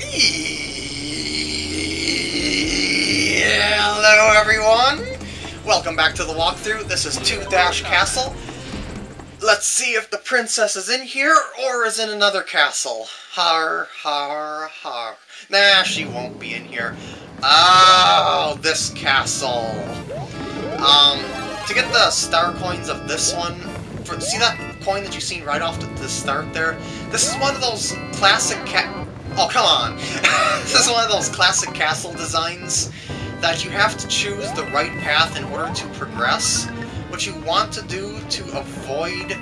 Hello everyone! Welcome back to the walkthrough. This is 2-Dash Castle. Let's see if the princess is in here or is in another castle. Har, har, har. Nah, she won't be in here. Oh, this castle. Um, to get the star coins of this one, for, see that coin that you seen right off the, the start there? This is one of those classic. Oh, come on! this is one of those classic castle designs that you have to choose the right path in order to progress. What you want to do to avoid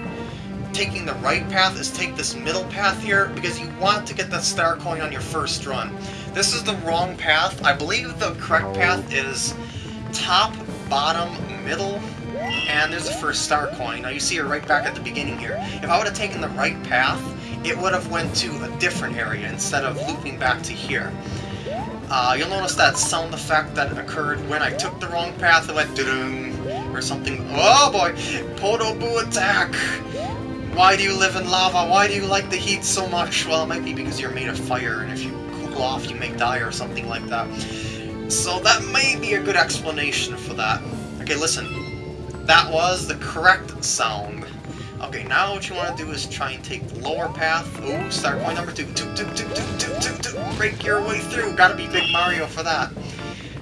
taking the right path is take this middle path here, because you want to get that star coin on your first run. This is the wrong path. I believe the correct path is top, bottom, middle, and there's the first star coin. Now you see her right back at the beginning here. If I would have taken the right path, it would have went to a different area instead of looping back to here. Uh, you'll notice that sound effect that occurred when I took the wrong path. It went doo or something. Oh boy! Podoboo attack! Why do you live in lava? Why do you like the heat so much? Well, it might be because you're made of fire, and if you cool off, you may die or something like that. So that may be a good explanation for that. Okay, listen. That was the correct sound. Okay, now what you want to do is try and take the lower path. Ooh, star coin number two. Two, two, two, two, two, two, two. Break your way through. Gotta be Big Mario for that.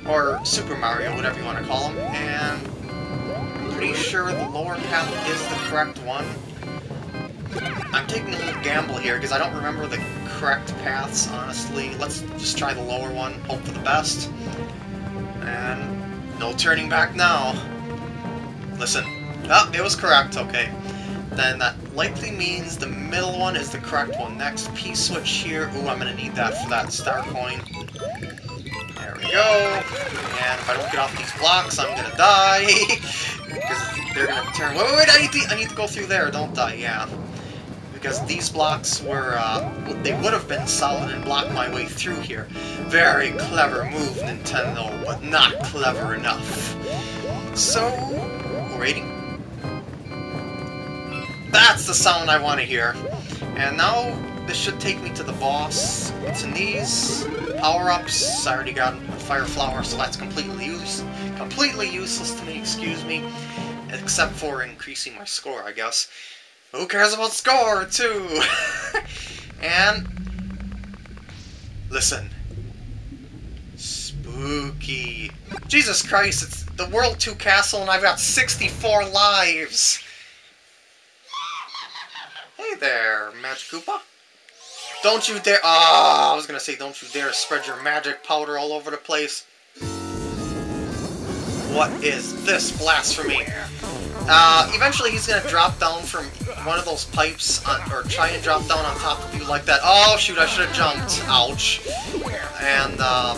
Or Super Mario, whatever you want to call him. And I'm pretty sure the lower path is the correct one. I'm taking a little gamble here because I don't remember the correct paths, honestly. Let's just try the lower one, hope for the best. And no turning back now. Listen. Oh, it was correct, okay then that likely means the middle one is the correct one. Next, P-switch here. Ooh, I'm gonna need that for that star coin. There we go. And if I don't get off these blocks, I'm gonna die. because they're gonna turn... Wait, wait, wait, I need, to, I need to go through there. Don't die, yeah. Because these blocks were, uh, they would have been solid and blocked my way through here. Very clever move, Nintendo, but not clever enough. So, rating that's the sound I want to hear. And now, this should take me to the boss. It's in these power-ups. I already got a fire flower, so that's completely use completely useless to me, excuse me. Except for increasing my score, I guess. Who cares about score, too? and... Listen. Spooky. Jesus Christ, it's the World 2 Castle and I've got 64 lives! Hey there, Magic Koopa. Don't you dare- Ah, oh, I was gonna say, don't you dare spread your magic powder all over the place. What is this blasphemy? Uh, eventually he's gonna drop down from one of those pipes, on, or try and drop down on top of you like that. Oh, shoot, I should have jumped. Ouch. And, uh,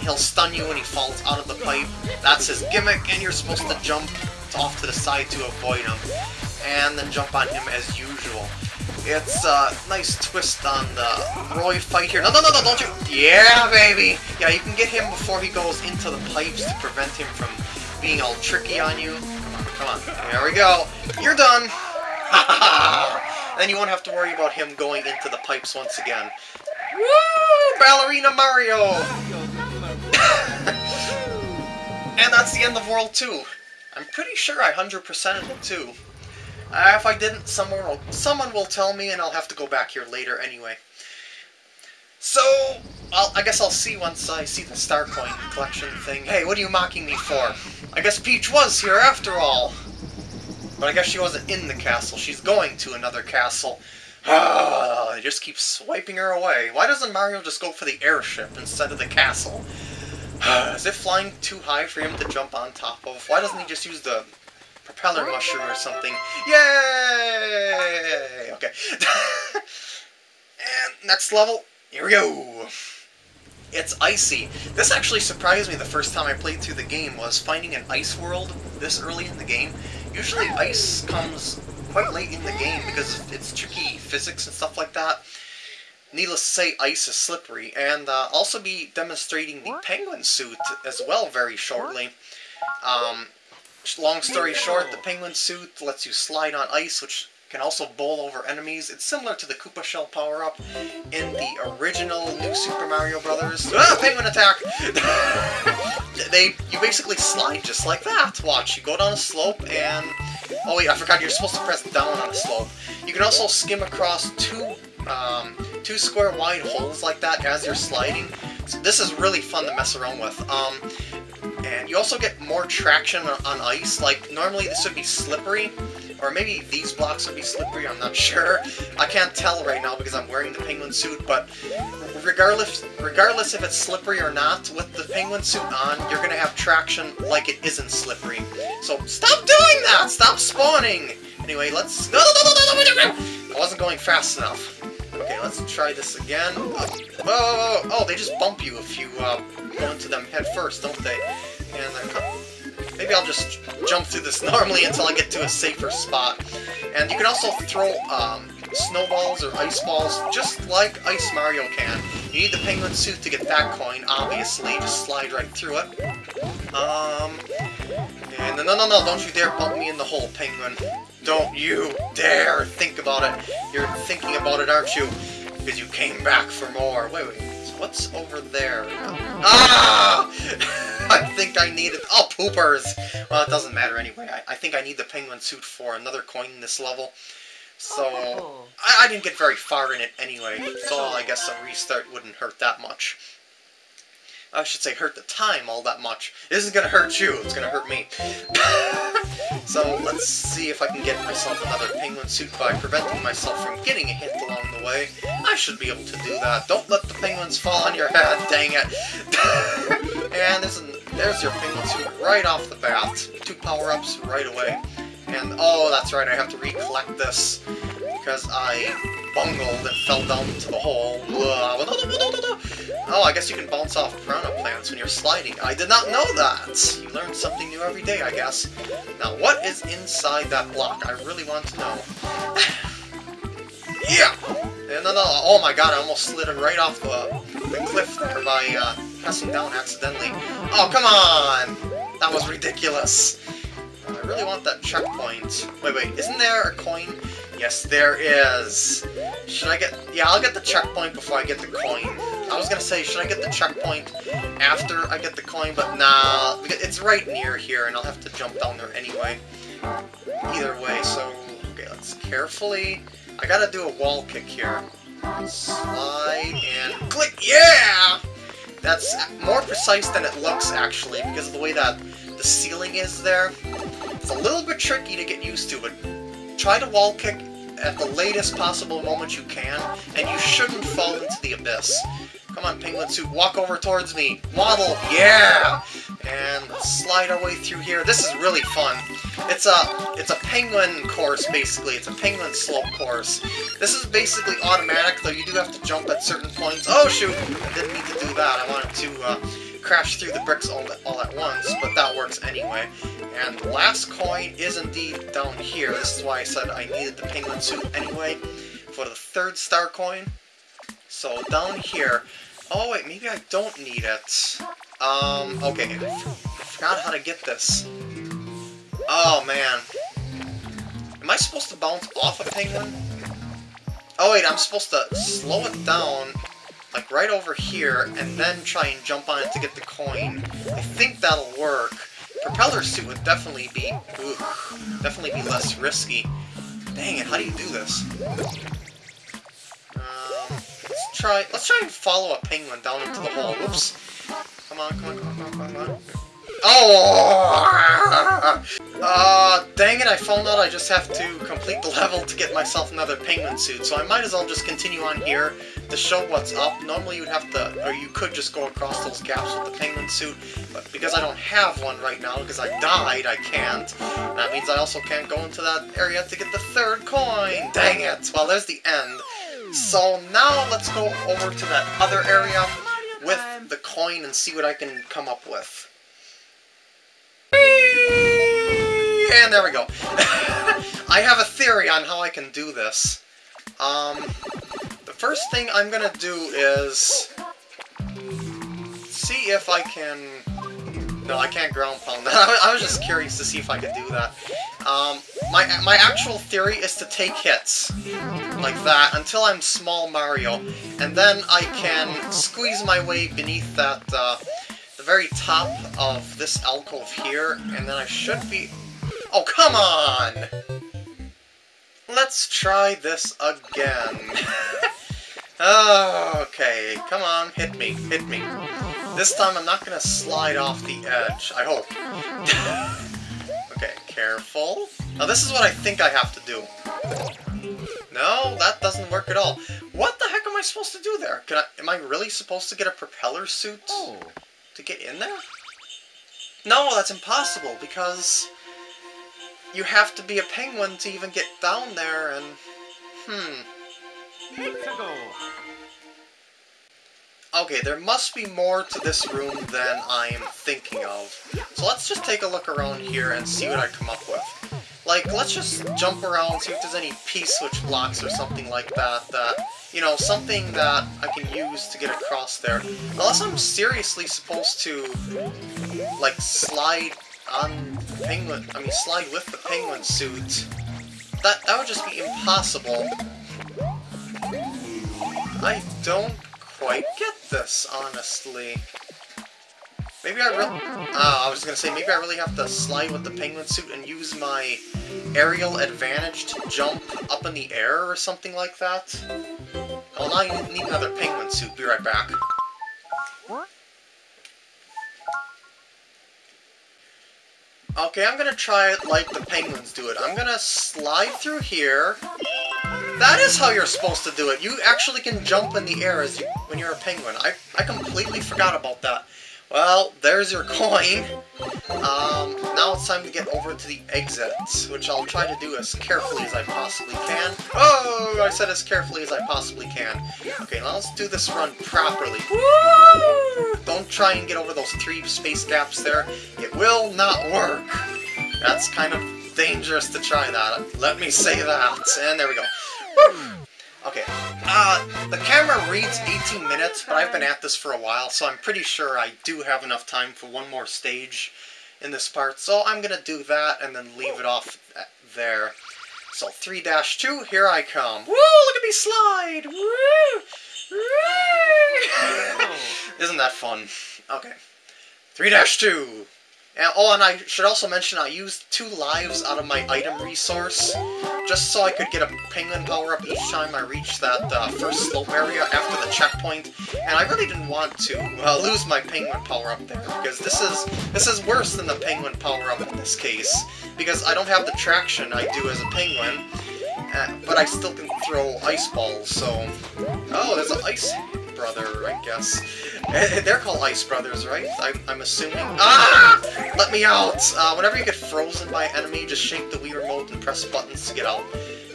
he'll stun you when he falls out of the pipe. That's his gimmick, and you're supposed to jump off to the side to avoid him. And then jump on him as usual. It's a nice twist on the Roy fight here. No, no, no, no, don't you... Yeah, baby! Yeah, you can get him before he goes into the pipes to prevent him from being all tricky on you. Come on, come on. There we go. You're done! then you won't have to worry about him going into the pipes once again. Woo! Ballerina Mario! and that's the end of World 2. I'm pretty sure I 100%ed it too. Uh, if I didn't, someone will, someone will tell me, and I'll have to go back here later anyway. So, I'll, I guess I'll see once I see the Star Coin collection thing. Hey, what are you mocking me for? I guess Peach was here after all. But I guess she wasn't in the castle. She's going to another castle. Ah, I just keep swiping her away. Why doesn't Mario just go for the airship instead of the castle? Is it flying too high for him to jump on top of? Why doesn't he just use the propeller mushroom or something. Yay! Okay. and next level, here we go. It's icy. This actually surprised me the first time I played through the game was finding an ice world this early in the game. Usually ice comes quite late in the game because it's tricky physics and stuff like that. Needless to say, ice is slippery, and uh, also be demonstrating the penguin suit as well very shortly. Um, Long story short, the penguin suit lets you slide on ice, which can also bowl over enemies. It's similar to the Koopa Shell power-up in the original New Super Mario Brothers. Ah, penguin attack! they, you basically slide just like that. Watch, you go down a slope and... Oh wait, I forgot, you're supposed to press down on a slope. You can also skim across two, um, two square wide holes like that as you're sliding. So this is really fun to mess around with. Um, and you also get more traction on ice. Like, normally this would be slippery, or maybe these blocks would be slippery, I'm not sure. I can't tell right now because I'm wearing the penguin suit, but regardless regardless if it's slippery or not, with the penguin suit on, you're going to have traction like it isn't slippery. So stop doing that! Stop spawning! Anyway, let's... I wasn't going fast enough. Okay, let's try this again. Whoa, whoa, whoa, Oh, they just bump you if you uh, go into them head first, don't they? And maybe I'll just jump through this normally until I get to a safer spot. And you can also throw um, snowballs or ice balls just like Ice Mario can. You need the penguin suit to get that coin, obviously. Just slide right through it. Um, and no, no, no, don't you dare bump me in the hole, penguin. Don't you dare think about it. You're thinking about it, aren't you? Because you came back for more. Wait, wait. What's over there? Ah! I think I need it. Oh, poopers! Well, it doesn't matter anyway. I, I think I need the penguin suit for another coin in this level. So, oh. I, I didn't get very far in it anyway, so I guess a restart wouldn't hurt that much. I should say hurt the time all that much. It isn't gonna hurt you, it's gonna hurt me. so let's see if I can get myself another penguin suit by preventing myself from getting a hit along the way. I should be able to do that. Don't let the penguins fall on your head, dang it. and there's, there's your penguin suit right off the bat. Two power-ups right away. And, oh, that's right, I have to recollect this because I bungled and fell down into the hole. Oh, I guess you can bounce off piranha plants when you're sliding. I did not know that! You learn something new every day, I guess. Now, what is inside that block? I really want to know. yeah! And then, uh, oh my god, I almost slid right off the, the cliff there by uh, pressing down accidentally. Oh, come on! That was ridiculous. I really want that checkpoint. Wait, wait, isn't there a coin Yes, there is. Should I get... Yeah, I'll get the checkpoint before I get the coin. I was gonna say, should I get the checkpoint after I get the coin, but nah, it's right near here, and I'll have to jump down there anyway. Either way, so... Okay, let's carefully... I gotta do a wall kick here. Slide and click. Yeah! That's more precise than it looks, actually, because of the way that the ceiling is there. It's a little bit tricky to get used to, but Try to wall kick at the latest possible moment you can, and you shouldn't fall into the abyss. Come on, Penguin Suit, walk over towards me. Waddle, yeah! And slide our way through here. This is really fun. It's a it's a penguin course, basically. It's a penguin slope course. This is basically automatic, though you do have to jump at certain points. Oh, shoot! I didn't mean to do that. I wanted to uh, crash through the bricks all, all at once, but that works anyway. And the last coin is indeed down here. This is why I said I needed the penguin suit anyway for the third star coin. So down here... Oh wait, maybe I don't need it. Um, okay. I forgot how to get this. Oh man. Am I supposed to bounce off a penguin? Oh wait, I'm supposed to slow it down like right over here, and then try and jump on it to get the coin. I think that'll work. Propeller suit would definitely be, ooh, definitely be less risky. Dang it, how do you do this? Um, let's try, let's try and follow a penguin down into the hole. Whoops. Come on, come on, come on, come on, come on. Oh! Uh, dang it, I found out I just have to complete the level to get myself another penguin suit, so I might as well just continue on here to show what's up. Normally you'd have to, or you could just go across those gaps with the penguin suit, but because I don't have one right now, because I died, I can't. That means I also can't go into that area to get the third coin! Dang it! Well, there's the end. So now let's go over to that other area with the coin and see what I can come up with. And there we go. I have a theory on how I can do this. Um, first thing I'm gonna do is see if I can... No, I can't ground pound that. I was just curious to see if I could do that. Um, my, my actual theory is to take hits, like that, until I'm small Mario, and then I can squeeze my way beneath that, uh, the very top of this alcove here, and then I should be... Oh, come on! Let's try this again. okay, come on, hit me, hit me. This time I'm not gonna slide off the edge, I hope. okay, careful. Now this is what I think I have to do. No, that doesn't work at all. What the heck am I supposed to do there? Can I, am I really supposed to get a propeller suit Oh. to get in there? No, that's impossible, because you have to be a penguin to even get down there, and... Hmm. Okay, there must be more to this room than I am thinking of. So let's just take a look around here and see what I come up with. Like, let's just jump around, see if there's any P-switch blocks or something like that, that, you know, something that I can use to get across there. Unless I'm seriously supposed to, like, slide on the penguin, I mean, slide with the penguin suit. That, that would just be impossible. I don't quite get this, honestly. Maybe I really... Uh, I was gonna say, maybe I really have to slide with the penguin suit and use my aerial advantage to jump up in the air or something like that. Well, now you need another penguin suit. Be right back. Okay, I'm gonna try it like the penguins do it. I'm gonna slide through here. That is how you're supposed to do it. You actually can jump in the air as you, when you're a penguin. I, I completely forgot about that. Well, there's your coin. Um, now it's time to get over to the exits, which I'll try to do as carefully as I possibly can. Oh, I said as carefully as I possibly can. Okay, now let's do this run properly. Woo! Don't try and get over those three space gaps there. It will not work. That's kind of dangerous to try that. Let me say that. And there we go. Okay, uh, the camera reads 18 minutes, but I've been at this for a while, so I'm pretty sure I do have enough time for one more stage in this part. So I'm gonna do that and then leave it off there. So 3-2, here I come. Woo! Look at me slide! Woo! Isn't that fun? Okay. 3-2. And, oh, and I should also mention I used two lives out of my item resource, just so I could get a penguin power-up each time I reached that uh, first slope area after the checkpoint, and I really didn't want to uh, lose my penguin power-up there, because this is this is worse than the penguin power-up in this case, because I don't have the traction I do as a penguin, uh, but I still can throw ice balls, so... Oh, there's an ice brother, I guess. They're called Ice Brothers, right? I'm, I'm assuming. Ah! Let me out! Uh, whenever you get frozen by an enemy, just shake the Wii remote and press buttons to get out.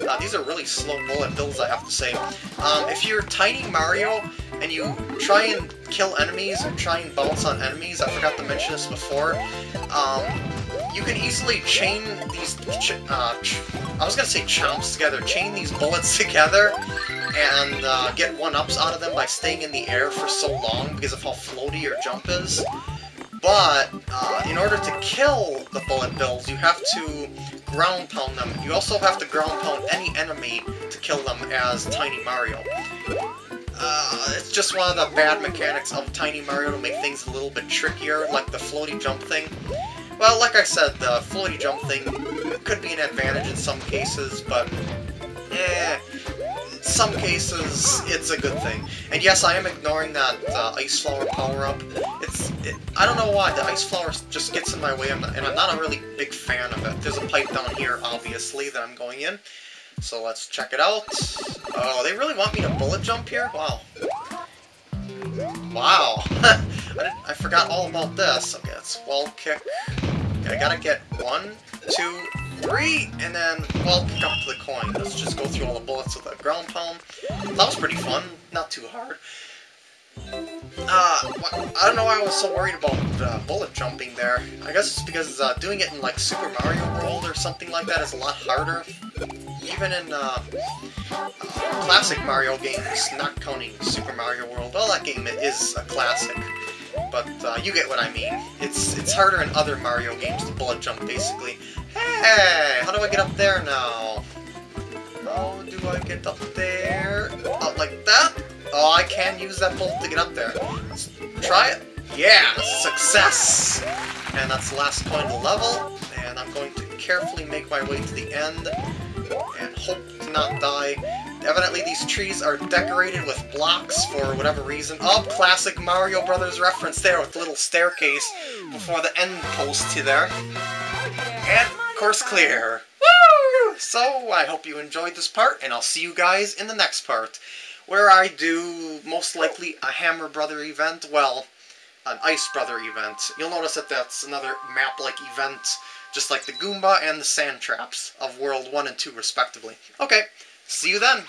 Uh, these are really slow bullet bills, I have to say. Um, if you're Tiny Mario and you try and kill enemies or try and bounce on enemies, I forgot to mention this before, um, you can easily chain these, ch uh, ch I was gonna say chomps together, chain these bullets together and uh, get one-ups out of them by staying in the air for so long because of how floaty your jump is. But, uh, in order to kill the bullet bills, you have to ground pound them. You also have to ground pound any enemy to kill them as Tiny Mario. Uh, it's just one of the bad mechanics of Tiny Mario to make things a little bit trickier, like the floaty jump thing. Well, like I said, the floaty jump thing could be an advantage in some cases, but eh, some cases it's a good thing. And yes, I am ignoring that uh, Ice Flower power-up. It's, it, I don't know why, the Ice Flower just gets in my way, and I'm not a really big fan of it. There's a pipe down here, obviously, that I'm going in. So let's check it out. Oh, they really want me to bullet jump here? Wow. Wow. I, I forgot all about this. Okay, it's wall kick. Okay, I gotta get one, two, three, and then wall kick up to the coin. Let's just go through all the bullets with a ground pound. That was pretty fun. Not too hard. Uh, I don't know why I was so worried about uh, bullet jumping there. I guess it's because uh, doing it in like Super Mario World or something like that is a lot harder. Even in uh, uh, classic Mario games, not counting Super Mario World. Well, that game is a classic, but uh, you get what I mean. It's it's harder in other Mario games to bullet jump, basically. Hey, how do I get up there now? How do I get up there? Oh, like that? Oh, I can use that bolt to get up there. Let's try it. Yeah, success! And that's the last point of the level, and I'm going to carefully make my way to the end and hope to not die. Evidently these trees are decorated with blocks for whatever reason. Oh, classic Mario Brothers reference there with the little staircase before the end post to there. And, course clear. Woo! So, I hope you enjoyed this part, and I'll see you guys in the next part, where I do, most likely, a Hammer Brother event. Well, an Ice Brother event. You'll notice that that's another map-like event, just like the Goomba and the Sand Traps of World 1 and 2, respectively. Okay, see you then!